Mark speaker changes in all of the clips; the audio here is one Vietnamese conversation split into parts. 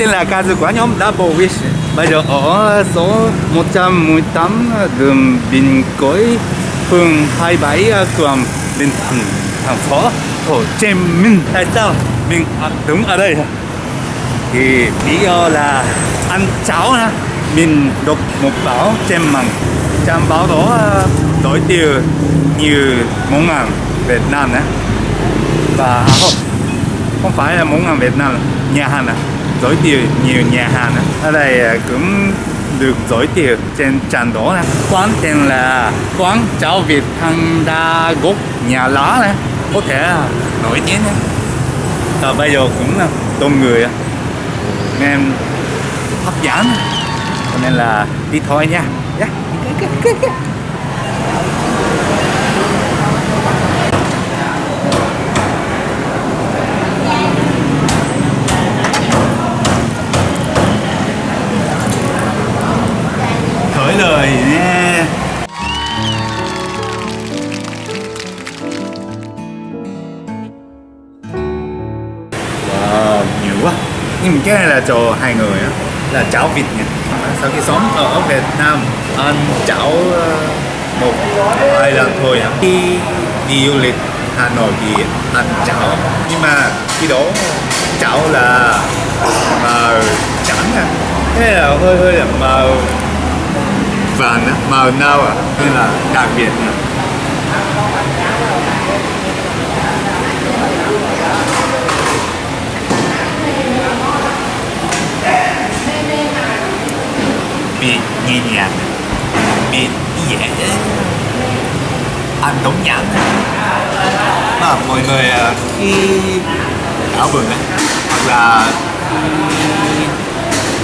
Speaker 1: tên là ca của nhóm Double Wish. Bây giờ ở số 118 đường Bình Cối phường 27 à, quận Bình Thạnh thành phố Hồ Chí Minh. Tại sao mình đứng ở đây? Thì lý do là ăn cháo ha. Mình đọc một báo trên mạng Trang báo đó à, đổi tiêu nhiều món ăn Việt Nam đấy và à, không không phải là món ăn Việt Nam nhà hàng à giới thiệu nhiều nhà hàng á. Ở đây à, cũng được giới thiệu trên trang đó này quán tên là quán cháo Việt Thăng Đa Gốc nhà lá này có thể nổi tiếng nhé. và bây giờ cũng đông người nên hấp dẫn. Cho nên là đi thôi nha. Dạ. Yeah. Là cháo vịt nha sau khi sống ở Việt Nam, ăn cháo ờ, một, hai lần thôi khi đi du lịch Hà Nội thì ăn cháo nhưng mà khi đó cháo là màu trắng à? Thế là hơi hơi là màu vàng màu nâu à? Nên là đặc biệt nghe bị nhẹ dễ ăn đống nhãn mà mọi người à, khi ảo bừng ấy, hoặc là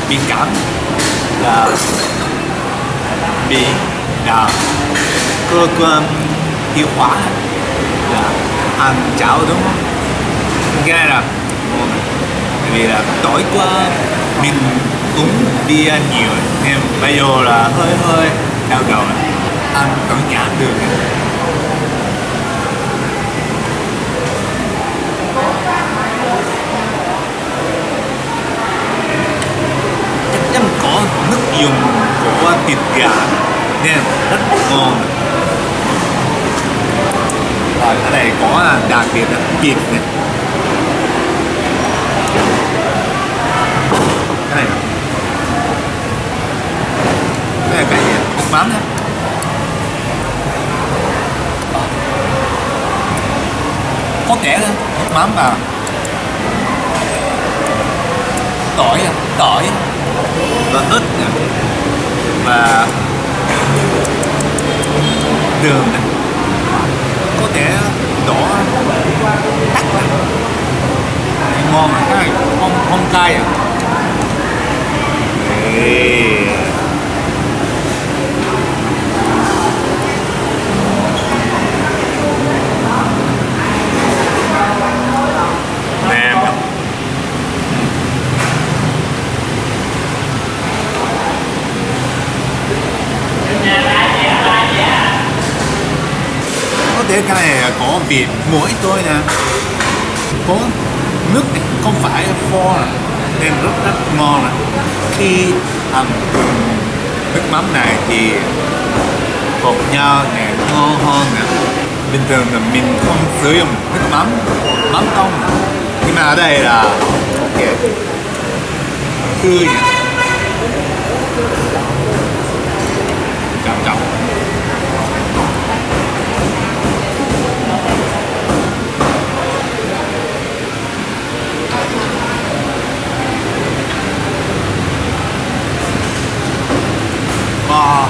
Speaker 1: bị cảm là bị à, um, là cơ quan tiêu hóa là ăn cháo đúng không? Cái này là ngon vì là tối qua mình uống bia à, nhiều. Nên bây giờ là hơi hơi đau đầu. Ăn có nhãn được chắc chắn có nước dùng của thịt gà. Nên rất ngon. Rồi, ở đây có à, đặc biệt là thịt này. Cái này cái này cái gì nước mắm nhé có kẻ nữa nước mắm và tỏi à, tỏi. Và ớt nè. Và đường này có thể đỏ. Tắt này, ngon mà cái này không không cay à. Ê. Có cái này có vịt muối tôi nè, có nước này không phải pho nè, nên rất rất ngon nè khi ăn nước mắm này thì bột nhau này ngon hơn nè. Bình thường là mình không sử dụng nước mắm mắm tông nhưng mà ở đây là, ok. Tươi nè. Ờ. Wow.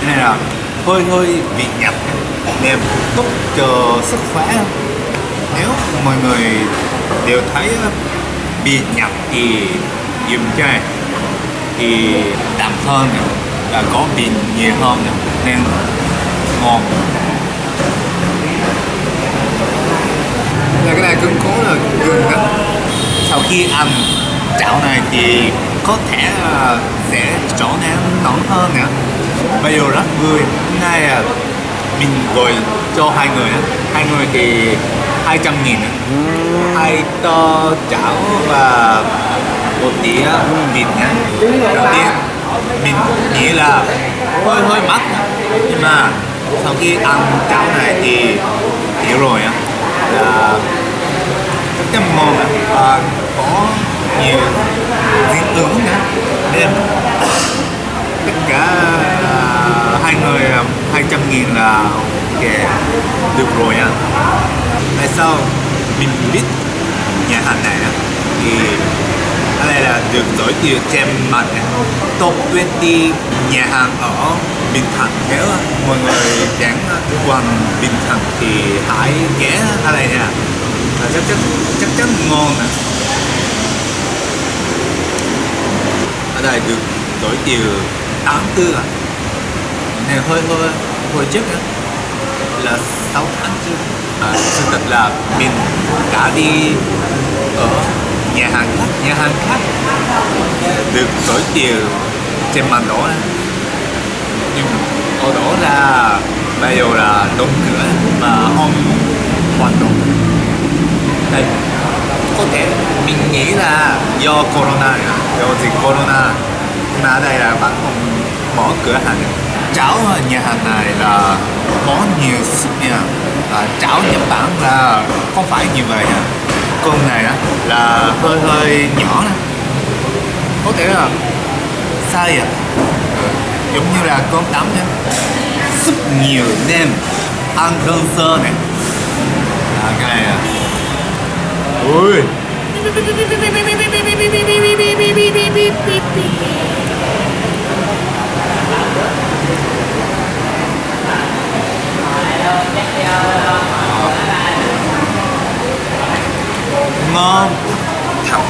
Speaker 1: Cái này là hơi hơi vị nhạt. Đẹp tốt chờ sức khỏe. Nếu mọi người đều thấy bị nhạt thì dùng cái này thì đậm hơn nè và có vị nhiều hơn. Nên ngon là cái này cứng cố là gừng á sau khi ăn chảo này thì có thể sẽ trở nên nóng hơn nè. Bây giờ rất vui. Hôm nay à, mình gọi cho hai người hai người thì 200 nghìn hai tô chảo và một đĩa vịt nhá đầu tiên mình nghĩ là hơi hơi mắc nhưng mà sau khi ăn cháo này thì hiểu rồi á. Là rất là ngon và có nhiều dinh tướng nữa. Nên tất cả à, hai người à, hai 200 nghìn là ok được rồi nha. Tại sao mình biết nhà hàng này á, thì cái này là được giới thiệu trên mạng này. top 20 nhà hàng ở Bình Thạnh. Nếu mọi người đến quanh Bình Thạnh thì hãy ghé ở đây nha. Chắc chắn chắc chắn ngon nè. Ở được giới chiều 84 à? Này hơi hơi hồi trước á là 6 tháng trước à, sự thật là mình đã đi ở nhà hàng khác nhà hàng khác được giới chiều trên màn đó. Này. nhưng ở đó là bây giờ là đóng cửa mà không hoạt động. Đây có thể mình nghĩ là do corona. Do dịch corona mà ở đây là bạn không mở cửa hàng. Cháo nhà hàng này là có nhiều súp nha à, cháo Nhật Bản là không phải như vậy nha con này á là hơi hơi nhỏ nè có thể là sai à. Ừ, giống như là con tắm nha. Súp nhiều nên ăn đơn sơ này. À, cái này à ui ngon. Thật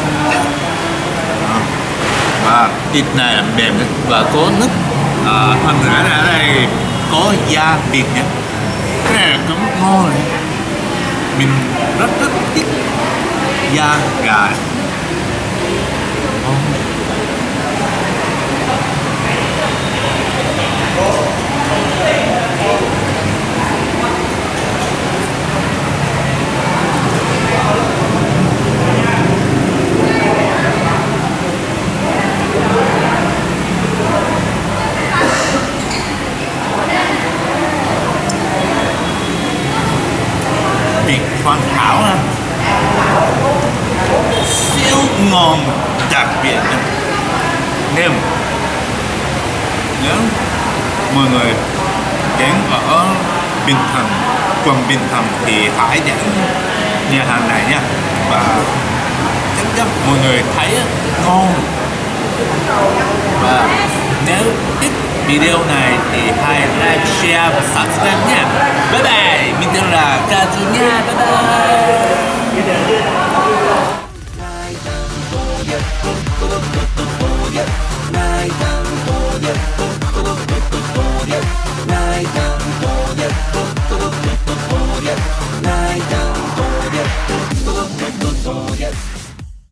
Speaker 1: và thịt này là mềm và có nước. À, hơn nữa là ở đây có da vịt nhé. Cái này là cũng ngon này. Mình rất rất thích. Dạ, dạ. da gà Ngon. thịt hoàn hảo ha ngon đặc biệt nha. nếu nếu mọi người đến ở Bình Thành quận Bình Thành thì hãy đến nhà hàng này nha và chắc chắn mọi người thấy ngon và nếu thích video này thì hãy like, share và subscribe nha. Bye bye. Mình tên là Kazu nha. Bye bye.